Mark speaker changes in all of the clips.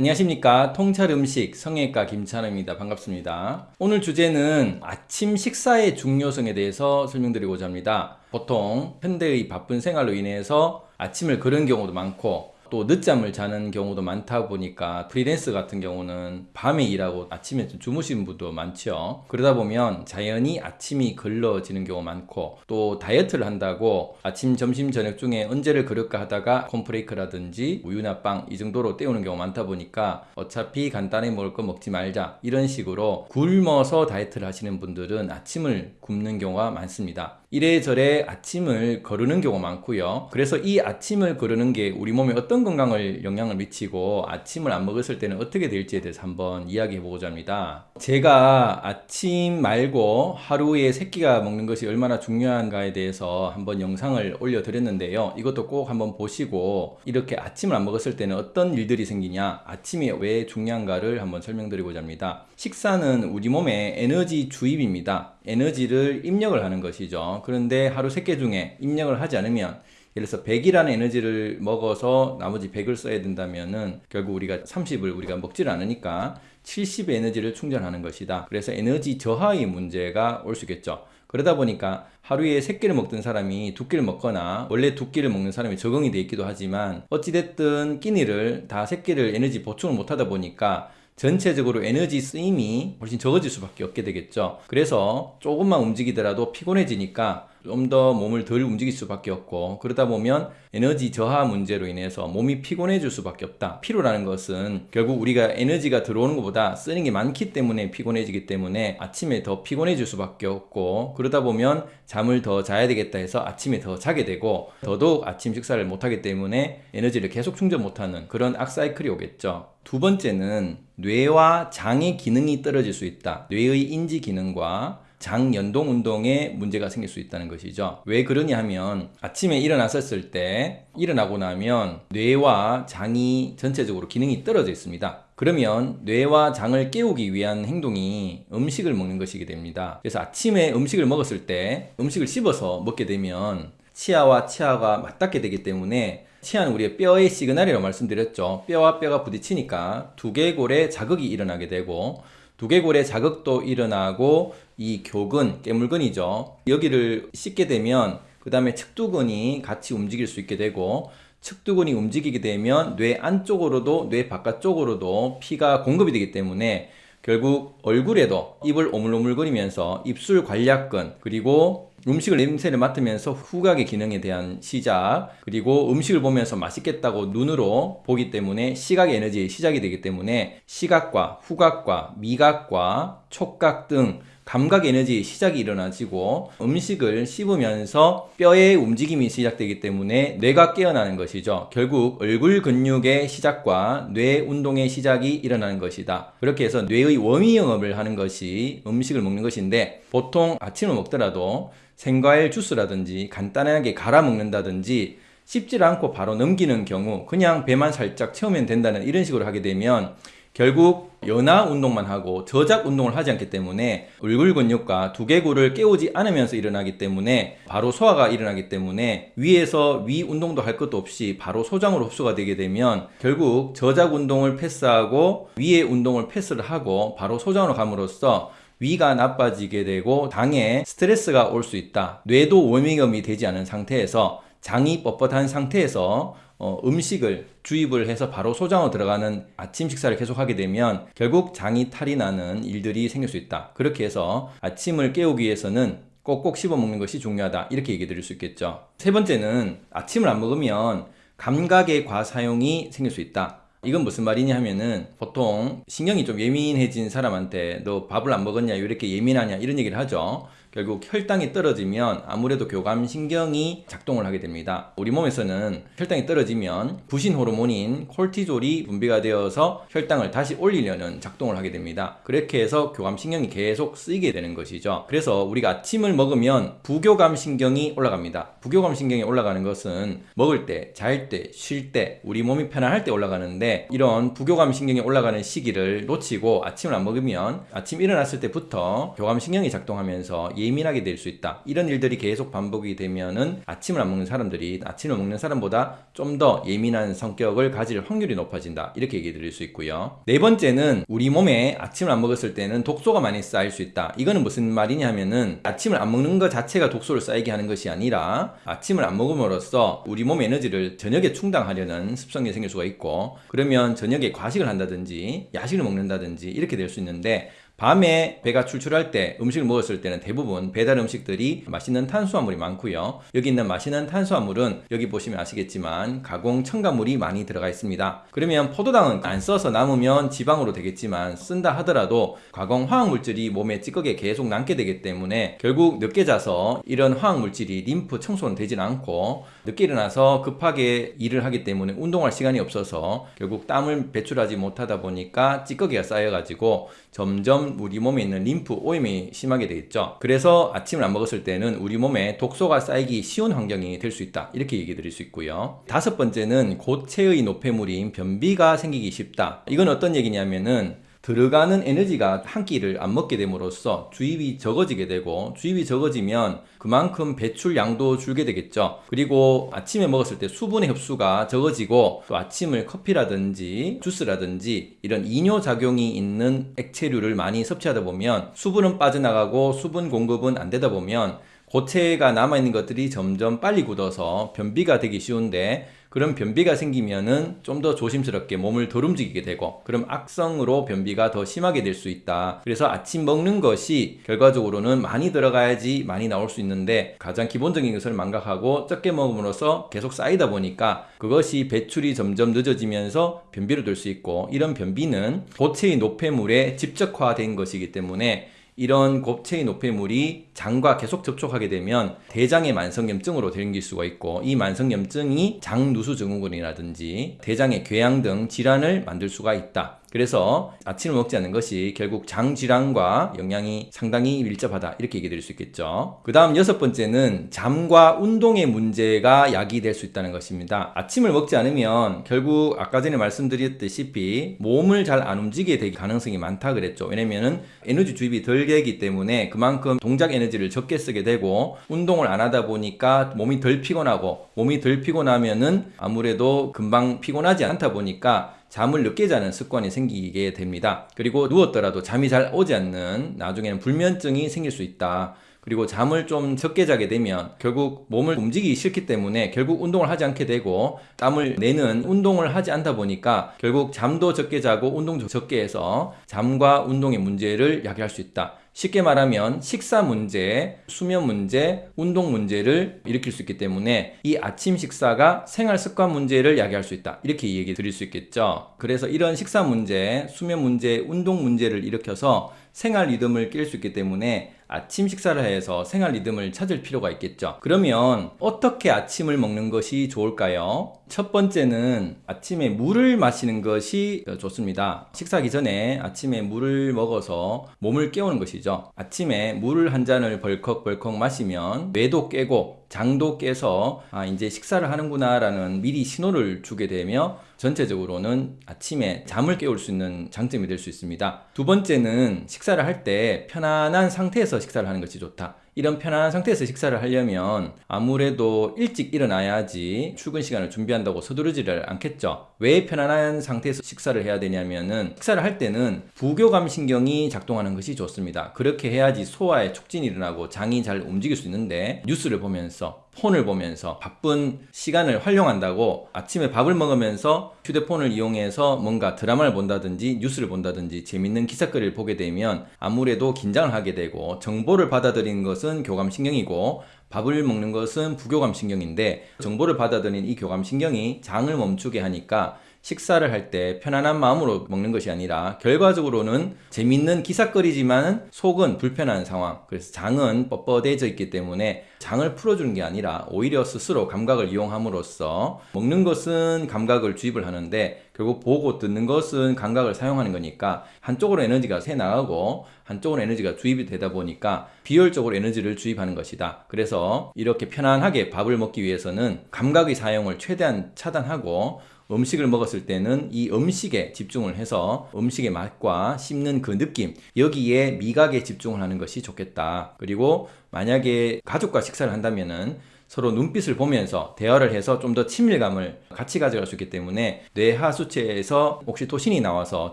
Speaker 1: 안녕하십니까. 통찰음식 성형외과 김찬호입니다. 반갑습니다. 오늘 주제는 아침 식사의 중요성에 대해서 설명드리고자 합니다. 보통 현대의 바쁜 생활로 인해서 아침을 거르는 경우도 많고 또 늦잠을 자는 경우도 많다 보니까 프리랜서 같은 경우는 밤에 일하고 아침에 좀 주무시는 분도 많죠. 그러다 보면 자연히 아침이 걸러지는 경우 많고 또 다이어트를 한다고 아침 점심 저녁 중에 언제를 거를까 하다가 콘플레이크라든지 우유나 빵 이 정도로 때우는 경우 많다 보니까 어차피 간단히 먹을 거 먹지 말자 이런 식으로 굶어서 다이어트를 하시는 분들은 아침을 굶는 경우가 많습니다. 이래저래 아침을 거르는 경우가 많고요. 그래서 이 아침을 거르는 게 우리 몸에 어떤 건강을 영향을 미치고 아침을 안 먹었을 때는 어떻게 될지에 대해서 한번 이야기해 보고자 합니다. 제가 아침 말고 하루에 새끼가 먹는 것이 얼마나 중요한가에 대해서 한번 영상을 올려 드렸는데요. 이것도 꼭 한번 보시고 이렇게 아침을 안 먹었을 때는 어떤 일들이 생기냐 아침이 왜 중요한가를 한번 설명드리고자 합니다. 식사는 우리 몸의 에너지 주입입니다. 에너지를 입력을 하는 것이죠. 그런데 하루 3개 중에 입력을 하지 않으면 예를 들어서 100이라는 에너지를 먹어서 나머지 100을 써야 된다면은 결국 우리가 30을 우리가 먹질 않으니까 70의 에너지를 충전하는 것이다. 그래서 에너지 저하의 문제가 올 수 있겠죠. 그러다 보니까 하루에 3끼를 먹던 사람이 2끼를 먹거나 원래 2끼를 먹는 사람이 적응이 돼 있기도 하지만 어찌됐든 끼니를 다 3끼를 에너지 보충을 못하다 보니까 전체적으로 에너지 쓰임이 훨씬 적어질 수밖에 없게 되겠죠 그래서 조금만 움직이더라도 피곤해지니까 좀 더 몸을 덜 움직일 수밖에 없고 그러다 보면 에너지 저하 문제로 인해서 몸이 피곤해질 수밖에 없다 피로라는 것은 결국 우리가 에너지가 들어오는 것보다 쓰는 게 많기 때문에 피곤해지기 때문에 아침에 더 피곤해질 수밖에 없고 그러다 보면 잠을 더 자야 되겠다 해서 아침에 더 자게 되고 더더욱 아침 식사를 못하기 때문에 에너지를 계속 충전 못하는 그런 악사이클이 오겠죠 두 번째는 뇌와 장의 기능이 떨어질 수 있다. 뇌의 인지 기능과 장 연동 운동에 문제가 생길 수 있다는 것이죠. 왜 그러냐 하면 아침에 일어났었을 때 일어나고 나면 뇌와 장이 전체적으로 기능이 떨어져 있습니다. 그러면 뇌와 장을 깨우기 위한 행동이 음식을 먹는 것이게 됩니다. 그래서 아침에 음식을 먹었을 때 음식을 씹어서 먹게 되면 치아와 치아가 맞닿게 되기 때문에 치아는 우리의 뼈의 시그널이라고 말씀드렸죠. 뼈와 뼈가 부딪히니까 두개골에 자극이 일어나게 되고 두개골에 자극도 일어나고 이 교근, 깨물근이죠. 여기를 씻게 되면 그 다음에 측두근이 같이 움직일 수 있게 되고 측두근이 움직이게 되면 뇌 안쪽으로도 뇌 바깥쪽으로도 피가 공급이 되기 때문에 결국 얼굴에도 입을 오물오물거리면서 입술 관략근 그리고 음식을 냄새를 맡으면서 후각의 기능에 대한 시작 그리고 음식을 보면서 맛있겠다고 눈으로 보기 때문에 시각의 에너지의 시작이 되기 때문에 시각과 후각과 미각과 촉각 등 감각 에너지 시작이 일어나지고 음식을 씹으면서 뼈의 움직임이 시작되기 때문에 뇌가 깨어나는 것이죠. 결국 얼굴 근육의 시작과 뇌 운동의 시작이 일어나는 것이다. 그렇게 해서 뇌의 워미 영업을 하는 것이 음식을 먹는 것인데 보통 아침을 먹더라도 생과일 주스라든지 간단하게 갈아 먹는다든지 씹질 않고 바로 넘기는 경우 그냥 배만 살짝 채우면 된다는 이런 식으로 하게 되면 결국 연화 운동만 하고 저작 운동을 하지 않기 때문에 얼굴 근육과 두개골을 깨우지 않으면서 일어나기 때문에 바로 소화가 일어나기 때문에 위에서 위 운동도 할 것도 없이 바로 소장으로 흡수가 되게 되면 결국 저작 운동을 패스하고 위의 운동을 패스를 하고 바로 소장으로 감으로써 위가 나빠지게 되고 당에 스트레스가 올 수 있다. 뇌도 워밍업이 되지 않은 상태에서 장이 뻣뻣한 상태에서 어, 음식을 주입을 해서 바로 소장으로 들어가는 아침 식사를 계속하게 되면 결국 장이 탈이 나는 일들이 생길 수 있다. 그렇게 해서 아침을 깨우기 위해서는 꼭꼭 씹어 먹는 것이 중요하다. 이렇게 얘기 드릴 수 있겠죠. 세 번째는 아침을 안 먹으면 감각의 과사용이 생길 수 있다. 이건 무슨 말이냐 하면은 보통 신경이 좀 예민해진 사람한테 너 밥을 안 먹었냐 이렇게 예민하냐 이런 얘기를 하죠 결국 혈당이 떨어지면 아무래도 교감신경이 작동을 하게 됩니다. 우리 몸에서는 혈당이 떨어지면 부신 호르몬인 콜티졸이 분비가 되어서 혈당을 다시 올리려는 작동을 하게 됩니다. 그렇게 해서 교감신경이 계속 쓰이게 되는 것이죠. 그래서 우리가 아침을 먹으면 부교감신경이 올라갑니다. 부교감신경이 올라가는 것은 먹을 때, 잘 때, 쉴 때, 우리 몸이 편안할 때 올라가는데 이런 부교감신경이 올라가는 시기를 놓치고 아침을 안 먹으면 아침 일어났을 때부터 교감신경이 작동하면서 예민하게 될 수 있다. 이런 일들이 계속 반복이 되면은 아침을 안 먹는 사람들이 아침을 먹는 사람보다 좀 더 예민한 성격을 가질 확률이 높아진다. 이렇게 얘기 드릴 수 있고요. 네 번째는 우리 몸에 아침을 안 먹었을 때는 독소가 많이 쌓일 수 있다. 이거는 무슨 말이냐 하면은 아침을 안 먹는 것 자체가 독소를 쌓이게 하는 것이 아니라 아침을 안 먹음으로써 우리 몸의 에너지를 저녁에 충당하려는 습성이 생길 수가 있고 그러면 저녁에 과식을 한다든지 야식을 먹는다든지 이렇게 될 수 있는데 밤에 배가 출출할 때 음식을 먹었을 때는 대부분 배달 음식들이 맛있는 탄수화물이 많고요. 여기 있는 맛있는 탄수화물은 여기 보시면 아시겠지만 가공 첨가물이 많이 들어가 있습니다. 그러면 포도당은 안 써서 남으면 지방으로 되겠지만 쓴다 하더라도 가공 화학물질이 몸에 찌꺼기에 계속 남게 되기 때문에 결국 늦게 자서 이런 화학물질이 림프 청소는 되진 않고 늦게 일어나서 급하게 일을 하기 때문에 운동할 시간이 없어서 결국 땀을 배출하지 못하다 보니까 찌꺼기가 쌓여가지고 점점 우리 몸에 있는 림프 오염이 심하게 되겠죠. 그래서 아침을 안 먹었을 때는 우리 몸에 독소가 쌓이기 쉬운 환경이 될 수 있다. 이렇게 얘기 드릴 수 있고요. 다섯 번째는 고체의 노폐물인 변비가 생기기 쉽다. 이건 어떤 얘기냐면은 들어가는 에너지가 한 끼를 안 먹게 됨으로써 주입이 적어지게 되고 주입이 적어지면 그만큼 배출량도 줄게 되겠죠. 그리고 아침에 먹었을 때 수분의 흡수가 적어지고 또 아침을 커피라든지 주스라든지 이런 이뇨 작용이 있는 액체류를 많이 섭취하다 보면 수분은 빠져나가고 수분 공급은 안 되다 보면 고체가 남아있는 것들이 점점 빨리 굳어서 변비가 되기 쉬운데 그런 변비가 생기면은 좀 더 조심스럽게 몸을 덜 움직이게 되고 그럼 악성으로 변비가 더 심하게 될 수 있다. 그래서 아침 먹는 것이 결과적으로는 많이 들어가야지 많이 나올 수 있는데 가장 기본적인 것을 망각하고 적게 먹음으로써 계속 쌓이다 보니까 그것이 배출이 점점 늦어지면서 변비로 될 수 있고 이런 변비는 고체의 노폐물에 집적화된 것이기 때문에 이런 곱체의 노폐물이 장과 계속 접촉하게 되면 대장의 만성염증으로 생길 수가 있고 이 만성염증이 장누수 증후군이라든지 대장의 궤양 등 질환을 만들 수가 있다. 그래서 아침을 먹지 않는 것이 결국 장 질환과 영향이 상당히 밀접하다 이렇게 얘기 드릴 수 있겠죠. 그 다음 여섯 번째는 잠과 운동의 문제가 야기될 수 있다는 것입니다. 아침을 먹지 않으면 결국 아까 전에 말씀드렸다시피 몸을 잘 안 움직이게 될 가능성이 많다 그랬죠. 왜냐면은 에너지 주입이 덜 되기 때문에 그만큼 동작 에너지를 적게 쓰게 되고 운동을 안 하다 보니까 몸이 덜 피곤하고 몸이 덜 피곤하면은 아무래도 금방 피곤하지 않다 보니까 잠을 늦게 자는 습관이 생기게 됩니다. 그리고 누웠더라도 잠이 잘 오지 않는 나중에는 불면증이 생길 수 있다. 그리고 잠을 좀 적게 자게 되면 결국 몸을 움직이기 싫기 때문에 결국 운동을 하지 않게 되고 땀을 내는 운동을 하지 않다 보니까 결국 잠도 적게 자고 운동도 적게 해서 잠과 운동의 문제를 야기할 수 있다. 쉽게 말하면 식사 문제, 수면 문제, 운동 문제를 일으킬 수 있기 때문에 이 아침 식사가 생활 습관 문제를 야기할 수 있다. 이렇게 얘기 드릴 수 있겠죠. 그래서 이런 식사 문제, 수면 문제, 운동 문제를 일으켜서 생활 리듬을 깰 수 있기 때문에 아침 식사를 해서 생활 리듬을 찾을 필요가 있겠죠. 그러면 어떻게 아침을 먹는 것이 좋을까요? 첫 번째는 아침에 물을 마시는 것이 좋습니다. 식사하기 전에 아침에 물을 먹어서 몸을 깨우는 것이죠. 아침에 물을 한 잔을 벌컥벌컥 마시면 뇌도 깨고 장도 깨서 아 이제 식사를 하는구나 라는 미리 신호를 주게 되며 전체적으로는 아침에 잠을 깨울 수 있는 장점이 될 수 있습니다. 두 번째는 식사를 할 때 편안한 상태에서 식사를 하는 것이 좋다. 이런 편안한 상태에서 식사를 하려면 아무래도 일찍 일어나야지 출근 시간을 준비한다고 서두르지를 않겠죠. 왜 편안한 상태에서 식사를 해야 되냐면은 식사를 할 때는 부교감 신경이 작동하는 것이 좋습니다. 그렇게 해야지 소화에 촉진이 일어나고 장이 잘 움직일 수 있는데 뉴스를 보면서 폰을 보면서 바쁜 시간을 활용한다고 아침에 밥을 먹으면서 휴대폰을 이용해서 뭔가 드라마를 본다든지 뉴스를 본다든지 재밌는 기사거리를 보게 되면 아무래도 긴장을 하게 되고 정보를 받아들이는 것은 교감신경이고 밥을 먹는 것은 부교감신경인데 정보를 받아들이는 이 교감신경이 장을 멈추게 하니까 식사를 할 때 편안한 마음으로 먹는 것이 아니라 결과적으로는 재밌는 기사거리지만 속은 불편한 상황. 그래서 장은 뻣뻣해져 있기 때문에 장을 풀어주는 게 아니라 오히려 스스로 감각을 이용함으로써 먹는 것은 감각을 주입을 하는데 결국 보고 듣는 것은 감각을 사용하는 거니까 한쪽으로 에너지가 새 나가고 한쪽으로 에너지가 주입이 되다 보니까 비효율적으로 에너지를 주입하는 것이다. 그래서 이렇게 편안하게 밥을 먹기 위해서는 감각의 사용을 최대한 차단하고 음식을 먹었을 때는 이 음식에 집중을 해서 음식의 맛과 씹는 그 느낌 여기에 미각에 집중을 하는 것이 좋겠다. 그리고 만약에 가족과 식사를 한다면은 서로 눈빛을 보면서 대화를 해서 좀 더 친밀감을 같이 가져갈 수 있기 때문에 뇌하 수체에서 옥시토신이 나와서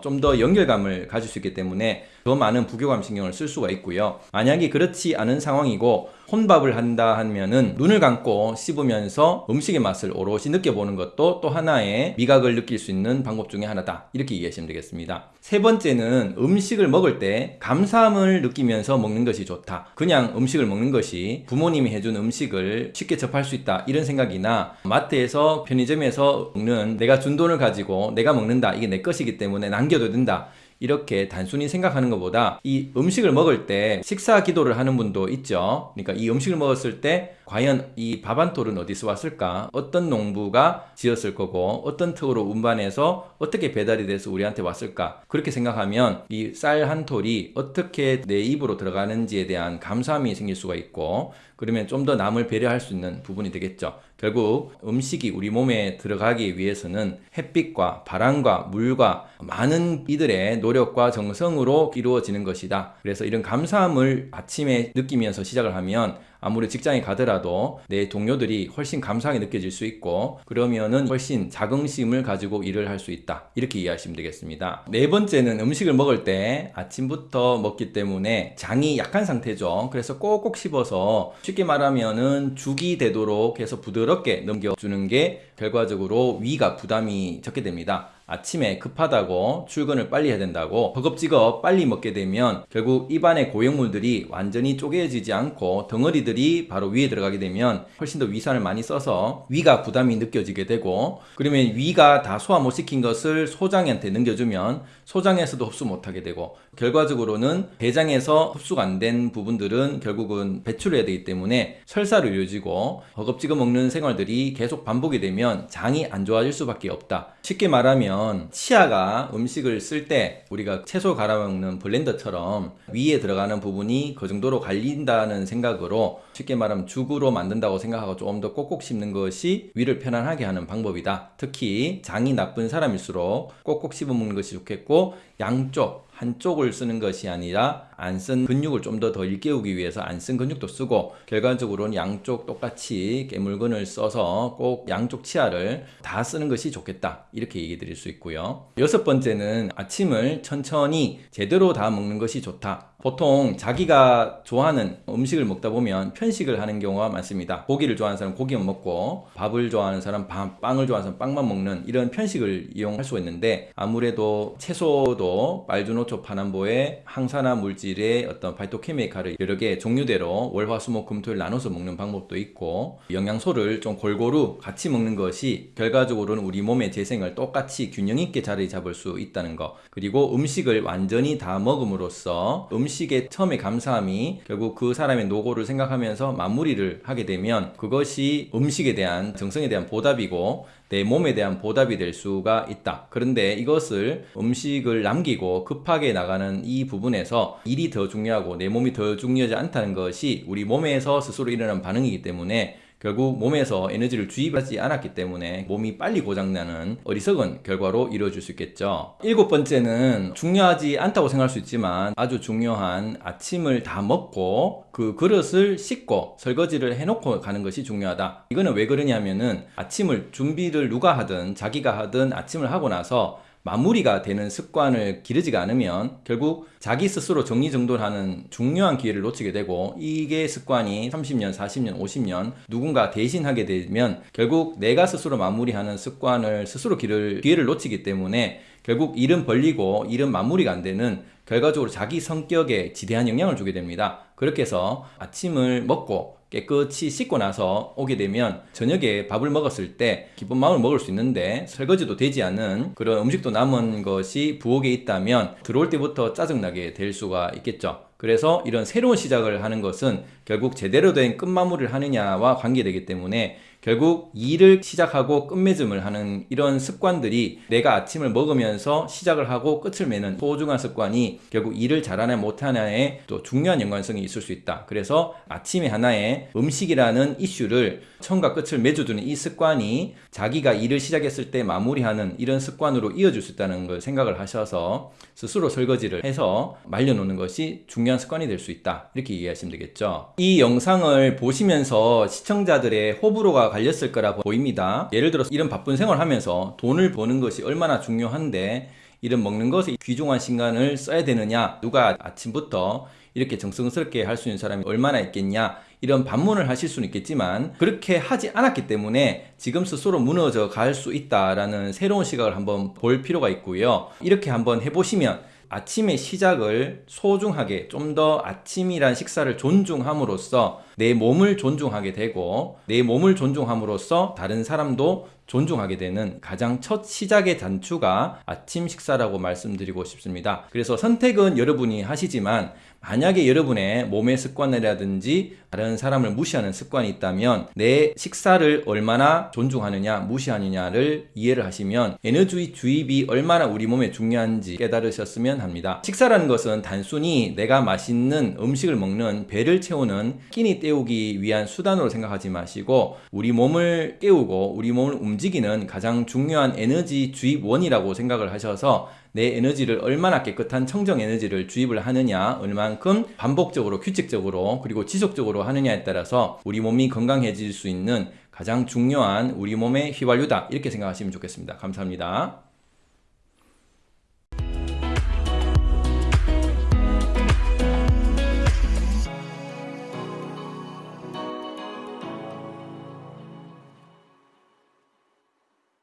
Speaker 1: 좀 더 연결감을 가질 수 있기 때문에 더 많은 부교감 신경을 쓸 수가 있고요. 만약에 그렇지 않은 상황이고 혼밥을 한다 하면은 눈을 감고 씹으면서 음식의 맛을 오롯이 느껴보는 것도 또 하나의 미각을 느낄 수 있는 방법 중에 하나다. 이렇게 이해하시면 되겠습니다. 세 번째는 음식을 먹을 때 감사함을 느끼면서 먹는 것이 좋다. 그냥 음식을 먹는 것이 부모님이 해준 음식을 쉽게 접할 수 있다. 이런 생각이나 마트에서 편의점에서 먹는 내가 준 돈을 가지고 내가 먹는다. 이게 내 것이기 때문에 남겨도 된다. 이렇게 단순히 생각하는 것보다 이 음식을 먹을 때 식사 기도를 하는 분도 있죠. 그러니까 이 음식을 먹었을 때 과연 이밥한 톨은 어디서 왔을까? 어떤 농부가 지었을 거고 어떤 특으로 운반해서 어떻게 배달이 돼서 우리한테 왔을까? 그렇게 생각하면 이 쌀 한 톨이 어떻게 내 입으로 들어가는지에 대한 감사함이 생길 수가 있고 그러면 좀 더 남을 배려할 수 있는 부분이 되겠죠. 결국 음식이 우리 몸에 들어가기 위해서는 햇빛과 바람과 물과 많은 이들의 노력과 정성으로 이루어지는 것이다. 그래서 이런 감사함을 아침에 느끼면서 시작을 하면 아무리 직장에 가더라도 내 동료들이 훨씬 감사하게 느껴질 수 있고 그러면은 훨씬 자긍심을 가지고 일을 할 수 있다. 이렇게 이해하시면 되겠습니다. 네 번째는 음식을 먹을 때 아침부터 먹기 때문에 장이 약한 상태죠. 그래서 꼭꼭 씹어서 쉽게 말하면은 죽이 되도록 해서 부드럽게 넘겨주는 게 결과적으로 위가 부담이 적게 됩니다. 아침에 급하다고 출근을 빨리 해야 된다고 허겁지겁 빨리 먹게 되면 결국 입안의 고형물들이 완전히 쪼개지지 않고 덩어리들이 바로 위에 들어가게 되면 훨씬 더 위산을 많이 써서 위가 부담이 느껴지게 되고 그러면 위가 다 소화 못 시킨 것을 소장한테 넘겨주면 소장에서도 흡수 못하게 되고 결과적으로는 대장에서 흡수가 안 된 부분들은 결국은 배출해야 되기 때문에 설사로 이어지고 허겁지겁 먹는 생활들이 계속 반복이 되면 장이 안 좋아질 수밖에 없다. 쉽게 말하면 치아가 음식을 쓸 때 우리가 채소 갈아먹는 블렌더처럼 위에 들어가는 부분이 그 정도로 갈린다는 생각으로 쉽게 말하면 죽으로 만든다고 생각하고 조금 더 꼭꼭 씹는 것이 위를 편안하게 하는 방법이다. 특히 장이 나쁜 사람일수록 꼭꼭 씹어 먹는 것이 좋겠고 양쪽 한쪽을 쓰는 것이 아니라 안 쓴 근육을 좀 더 더 일깨우기 위해서 안 쓴 근육도 쓰고 결과적으로는 양쪽 똑같이 깨물근을 써서 꼭 양쪽 치아를 다 쓰는 것이 좋겠다 이렇게 얘기 드릴 수 있고요. 여섯 번째는 아침을 천천히 제대로 다 먹는 것이 좋다 보통 자기가 좋아하는 음식을 먹다 보면 편식을 하는 경우가 많습니다. 고기를 좋아하는 사람 고기만 먹고 밥을 좋아하는 사람 밥, 빵을 좋아하는 사람 빵만 먹는 이런 편식을 이용할 수가 있는데 아무래도 채소도 말주노초 파남보의 항산화 물질의 어떤 파이토케미칼을 여러 개 종류대로 월화수목금토일 나눠서 먹는 방법도 있고 영양소를 좀 골고루 같이 먹는 것이 결과적으로는 우리 몸의 재생을 똑같이 균형 있게 자리 잡을 수 있다는 거 그리고 음식을 완전히 다 먹음으로써 음 음식의 처음에 감사함이 결국 그 사람의 노고를 생각하면서 마무리를 하게 되면 그것이 음식에 대한 정성에 대한 보답이고 내 몸에 대한 보답이 될 수가 있다. 그런데 이것을 음식을 남기고 급하게 나가는 이 부분에서 일이 더 중요하고 내 몸이 더 중요하지 않다는 것이 우리 몸에서 스스로 일어나는 반응이기 때문에 결국 몸에서 에너지를 주입하지 않았기 때문에 몸이 빨리 고장나는 어리석은 결과로 이루어질 수 있겠죠. 일곱 번째는 중요하지 않다고 생각할 수 있지만 아주 중요한 아침을 다 먹고 그 그릇을 씻고 설거지를 해놓고 가는 것이 중요하다. 이거는 왜 그러냐면은 아침을 준비를 누가 하든 자기가 하든 아침을 하고 나서 마무리가 되는 습관을 기르지가 않으면 결국 자기 스스로 정리정돈하는 중요한 기회를 놓치게 되고 이게 습관이 30년, 40년, 50년 누군가 대신하게 되면 결국 내가 스스로 마무리하는 습관을 스스로 기를, 기회를 놓치기 때문에 결국 일은 벌리고 일은 마무리가 안 되는 결과적으로 자기 성격에 지대한 영향을 주게 됩니다. 그렇게 해서 아침을 먹고 깨끗이 씻고 나서 오게 되면 저녁에 밥을 먹었을 때 기쁜 마음을 먹을 수 있는데 설거지도 되지 않은 그런 음식도 남은 것이 부엌에 있다면 들어올 때부터 짜증나게 될 수가 있겠죠. 그래서 이런 새로운 시작을 하는 것은 결국 제대로 된 끝마무리를 하느냐와 관계되기 때문에 결국 일을 시작하고 끝맺음을 하는 이런 습관들이 내가 아침을 먹으면서 시작을 하고 끝을 매는 소중한 습관이 결국 일을 잘하냐 못하냐에 또 중요한 연관성이 있을 수 있다. 그래서 아침에 하나의 음식이라는 이슈를 처음과 끝을 맺어두는 이 습관이 자기가 일을 시작했을 때 마무리하는 이런 습관으로 이어질 수 있다는 걸 생각을 하셔서 스스로 설거지를 해서 말려놓는 것이 중요한 습관이 될 수 있다. 이렇게 이해하시면 되겠죠. 이 영상을 보시면서 시청자들의 호불호가 갈렸을 거라 보입니다. 예를 들어서 이런 바쁜 생활을 하면서 돈을 버는 것이 얼마나 중요한데 이런 먹는 것에 귀중한 시간을 써야 되느냐 누가 아침부터 이렇게 정성스럽게 할 수 있는 사람이 얼마나 있겠냐 이런 반문을 하실 수는 있겠지만 그렇게 하지 않았기 때문에 지금 스스로 무너져 갈 수 있다라는 새로운 시각을 한번 볼 필요가 있고요 이렇게 한번 해보시면 아침의 시작을 소중하게 좀 더 아침이란 식사를 존중함으로써 내 몸을 존중하게 되고 내 몸을 존중함으로써 다른 사람도 존중하게 되는 가장 첫 시작의 단추가 아침 식사라고 말씀드리고 싶습니다. 그래서 선택은 여러분이 하시지만 만약에 여러분의 몸의 습관이라든지 다른 사람을 무시하는 습관이 있다면 내 식사를 얼마나 존중하느냐 무시하느냐를 이해를 하시면 에너지 주입이 얼마나 우리 몸에 중요한지 깨달으셨으면 합니다. 식사라는 것은 단순히 내가 맛있는 음식을 먹는 배를 채우는 끼니 때 우기 위한 수단으로 생각하지 마시고 우리 몸을 깨우고 우리 몸을 움직이는 가장 중요한 에너지 주입원이라고 생각을 하셔서 내 에너지를 얼마나 깨끗한 청정 에너지를 주입을 하느냐, 얼만큼 반복적으로, 규칙적으로, 그리고 지속적으로 하느냐에 따라서 우리 몸이 건강해질 수 있는 가장 중요한 우리 몸의 휘발유다. 이렇게 생각하시면 좋겠습니다. 감사합니다.